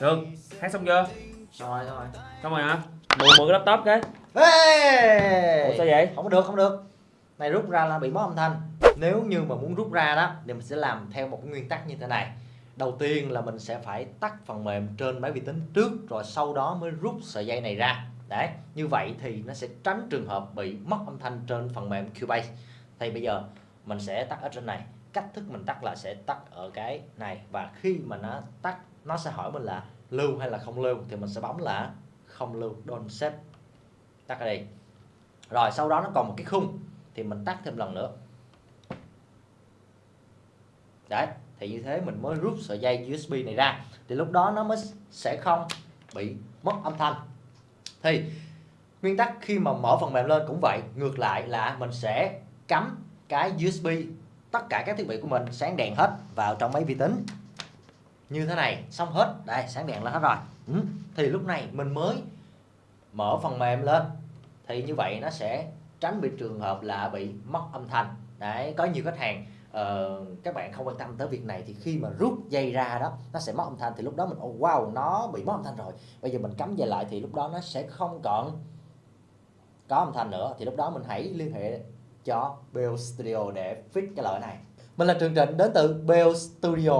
Được, hát xong chưa? Rồi rồi. Xong rồi hả? Mượn mượn cái laptop cái Ê! Ủa sao vậy? Không được, không được. Này rút ra là bị mất âm thanh. Nếu như mà muốn rút ra đó thì mình sẽ làm theo một nguyên tắc như thế này. Đầu tiên là mình sẽ phải tắt phần mềm trên máy vi tính trước rồi sau đó mới rút sợi dây này ra. Đấy, như vậy thì nó sẽ tránh trường hợp bị mất âm thanh trên phần mềm Cubase. Thì bây giờ mình sẽ tắt ở trên này. Cách thức mình tắt là sẽ tắt ở cái này. Và khi mà nó tắt, nó sẽ hỏi mình là lưu hay là không lưu, thì mình sẽ bấm là không lưu, don't save tắt ở đây. Rồi, sau đó nó còn một cái khung, thì mình tắt thêm lần nữa. Đấy, thì như thế mình mới rút sợi dây USB này ra. Thì lúc đó nó mới sẽ không bị mất âm thanh. Thì, nguyên tắc khi mà mở phần mềm lên cũng vậy, ngược lại là mình sẽ cắm cái USB tất cả các thiết bị của mình sáng đèn hết vào trong máy vi tính. Như thế này xong hết. Đây sáng đèn là hết rồi. Ừ. thì lúc này mình mới mở phần mềm lên. Thì như vậy nó sẽ tránh bị trường hợp là bị mất âm thanh. Đấy có nhiều khách hàng uh, các bạn không quan tâm tới việc này thì khi mà rút dây ra đó nó sẽ mất âm thanh. Thì lúc đó mình oh, wow nó bị mất âm thanh rồi. Bây giờ mình cắm dây lại thì lúc đó nó sẽ không còn có âm thanh nữa. Thì lúc đó mình hãy liên hệ cho Bell Studio để fix cái lỗi này. Mình là Trường Trịnh, đến từ Bell Studio.